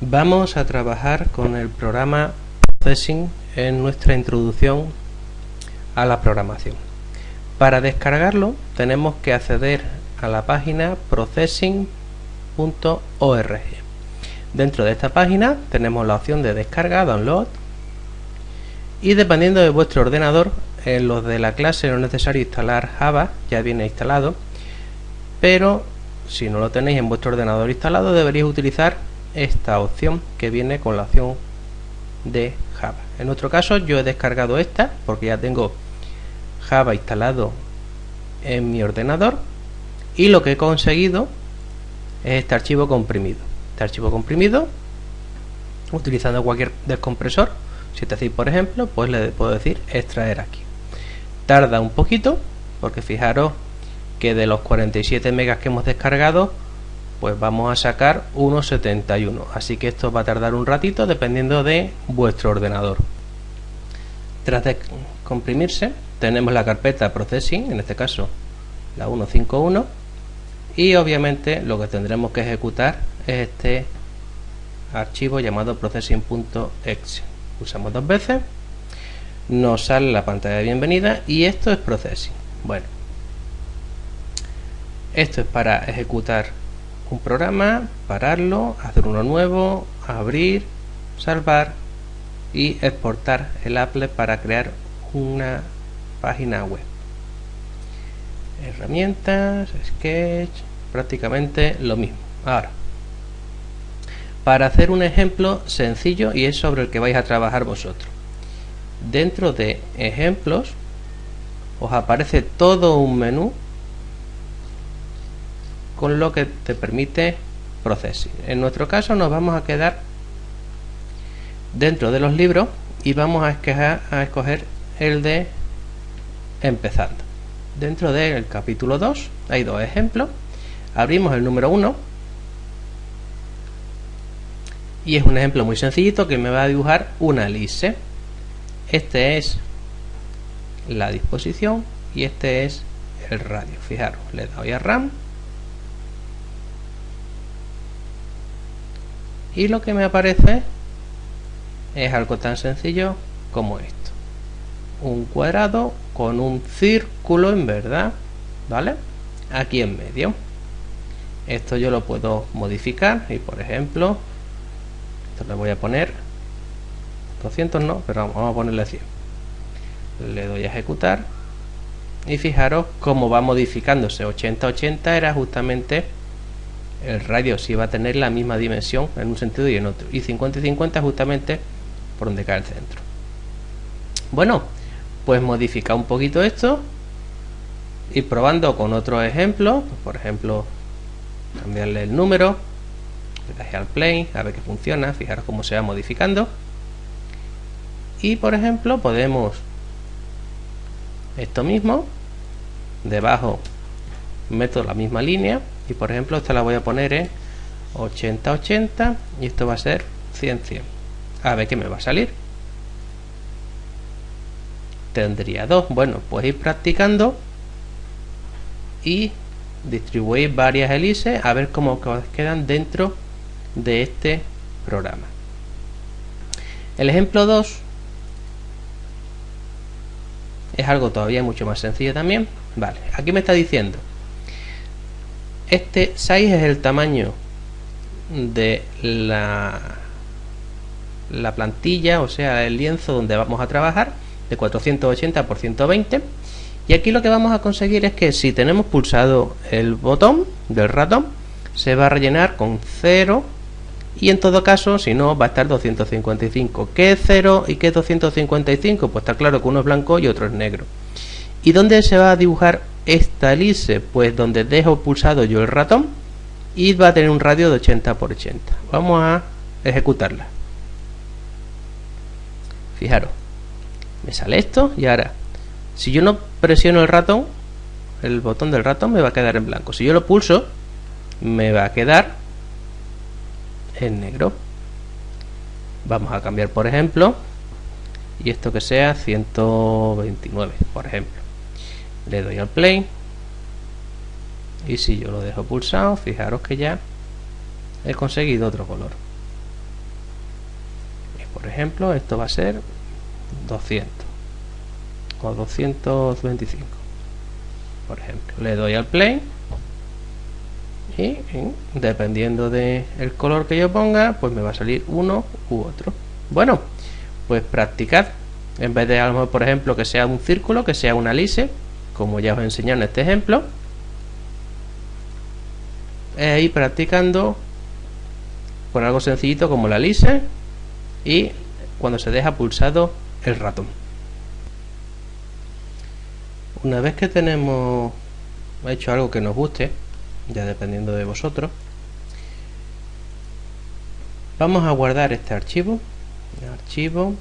Vamos a trabajar con el programa Processing en nuestra introducción a la programación. Para descargarlo tenemos que acceder a la página processing.org. Dentro de esta página tenemos la opción de descarga, download y dependiendo de vuestro ordenador, en los de la clase no es necesario instalar Java, ya viene instalado, pero si no lo tenéis en vuestro ordenador instalado deberíais utilizar esta opción que viene con la opción de Java. En nuestro caso yo he descargado esta porque ya tengo Java instalado en mi ordenador y lo que he conseguido es este archivo comprimido. Este archivo comprimido utilizando cualquier descompresor, si te hacéis por ejemplo, pues le puedo decir extraer aquí. Tarda un poquito porque fijaros que de los 47 megas que hemos descargado pues vamos a sacar 1.71 así que esto va a tardar un ratito dependiendo de vuestro ordenador. Tras de comprimirse tenemos la carpeta processing en este caso la 151 y obviamente lo que tendremos que ejecutar es este archivo llamado processing.exe usamos dos veces nos sale la pantalla de bienvenida y esto es processing. Bueno esto es para ejecutar un programa, pararlo, hacer uno nuevo, abrir, salvar y exportar el Apple para crear una página web. Herramientas, Sketch, prácticamente lo mismo. Ahora, para hacer un ejemplo sencillo y es sobre el que vais a trabajar vosotros. Dentro de ejemplos os aparece todo un menú con lo que te permite procesar. En nuestro caso nos vamos a quedar dentro de los libros y vamos a escoger, a el de empezando. Dentro del capítulo 2 hay dos ejemplos. Abrimos el número 1 y es un ejemplo muy sencillito que me va a dibujar una elipse. Este es la disposición y este es el radio. Fijaros, le doy a RAM y lo que me aparece es algo tan sencillo como esto. Un cuadrado con un círculo en verdad vale aquí en medio. Esto yo lo puedo modificar y por ejemplo esto le voy a poner 200 no pero vamos a ponerle 100 le doy a ejecutar y fijaros cómo va modificándose. 80 80 era justamente el radio si va a tener la misma dimensión en un sentido y en otro. Y 50 y 50 justamente por donde cae el centro. Bueno pues modificar un poquito esto y probando con otro ejemplo por ejemplo cambiarle el número le al play a ver que funciona fijaros cómo se va modificando. Y por ejemplo podemos esto mismo debajo meto la misma línea y por ejemplo esta la voy a poner en 80 80 y esto va a ser 100 100 a ver qué me va a salir. Tendría dos. Bueno pues ir practicando y distribuir varias hélices a ver cómo quedan dentro de este programa. El ejemplo 2 es algo todavía mucho más sencillo también. Vale aquí me está diciendo este 6 es el tamaño de la, la plantilla, o sea, el lienzo donde vamos a trabajar, de 480 por 120. Y aquí lo que vamos a conseguir es que si tenemos pulsado el botón del ratón, se va a rellenar con 0 y en todo caso, si no, va a estar 255. ¿Qué es 0 y qué es 255? Pues está claro que uno es blanco y otro es negro. ¿Y dónde se va a dibujar esta elipse? Pues donde dejo pulsado yo el ratón y va a tener un radio de 80 por 80. Vamos a ejecutarla. Fijaros, me sale esto y ahora, si yo no presiono el ratón, el botón del ratón me va a quedar en blanco. Si yo lo pulso, me va a quedar en negro. Vamos a cambiar, por ejemplo, y esto que sea 129, por ejemplo le doy al play. Y si yo lo dejo pulsado fijaros que ya he conseguido otro color. Ejemplo esto va a ser 200 o 225 por ejemplo. Le doy al play y, dependiendo del el color que yo ponga pues me va a salir uno u otro. Bueno pues practicad. En vez de algo por ejemplo que sea un círculo que sea una lise como ya os he enseñado en este ejemplo e ir practicando con algo sencillito como la lise y cuando se deja pulsado el ratón. Una vez que tenemos hecho algo que nos guste ya dependiendo de vosotros vamos a guardar este archivo archivo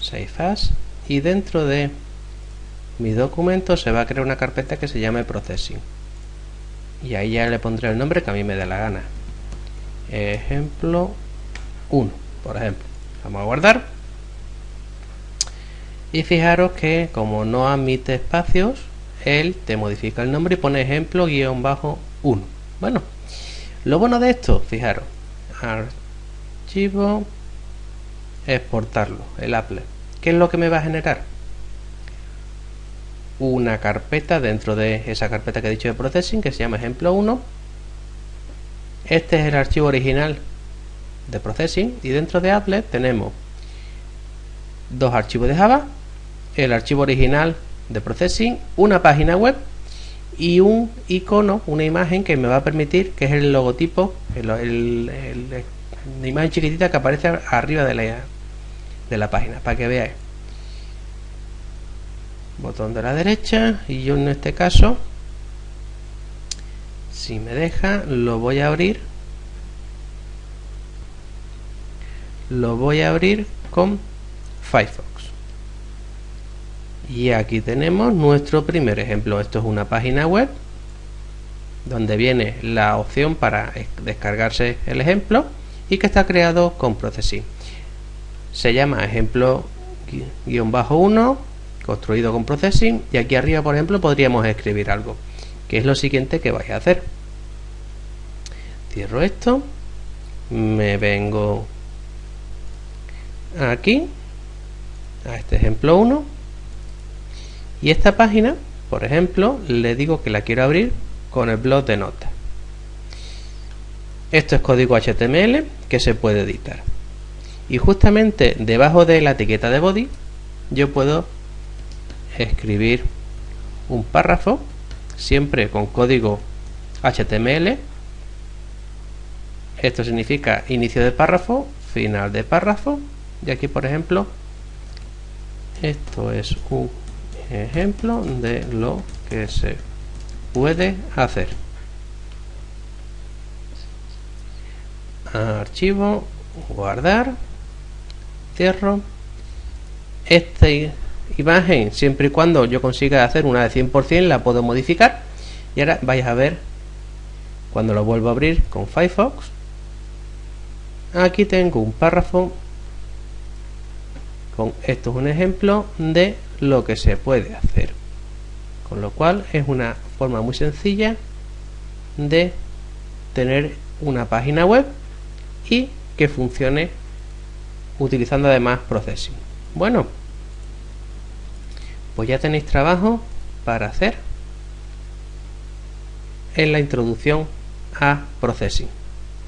save as y dentro de mi documento se va a crear una carpeta que se llame processing. Y ahí ya le pondré el nombre que a mí me dé la gana. Ejemplo 1 por ejemplo. Vamos a guardar. Y fijaros que como no admite espacios él te modifica el nombre y pone ejemplo guion bajo 1 bueno lo bueno de esto fijaros archivo exportarlo el apple. ¿qué es lo que me va a generar? Una carpeta dentro de esa carpeta que he dicho de processing que se llama ejemplo 1 este es el archivo original de processing y dentro de applet tenemos dos archivos de java el archivo original de processing una página web y un icono, una imagen que me va a permitir, que es el logotipo, la imagen chiquitita que aparece arriba de la, de la página, para que veáis. Botón de la derecha y yo en este caso, si me deja, lo voy a abrir. Lo voy a abrir con Firefox y aquí tenemos nuestro primer ejemplo esto es una página web donde viene la opción para descargarse el ejemplo y que está creado con Processing se llama ejemplo guion bajo 1 construido con Processing y aquí arriba por ejemplo podríamos escribir algo que es lo siguiente que vais a hacer. Cierro esto me vengo aquí a este ejemplo 1 y esta página por ejemplo le digo que la quiero abrir con el blog de notas. Esto es código HTML que se puede editar. Y justamente debajo de la etiqueta de body yo puedo escribir un párrafo siempre con código HTML esto significa inicio de párrafo final de párrafo. Y aquí por ejemplo esto es un ejemplo de lo que se puede hacer. Archivo guardar cierro. Esta imagen siempre y cuando yo consiga hacer una de 100% la puedo modificar. Y ahora vais a ver cuando lo vuelvo a abrir con Firefox. Aquí tengo un párrafo con esto es un ejemplo de lo que se puede hacer. Con lo cual es una forma muy sencilla de tener una página web y que funcione utilizando además Processing. Bueno pues ya tenéis trabajo para hacer en la introducción a Processing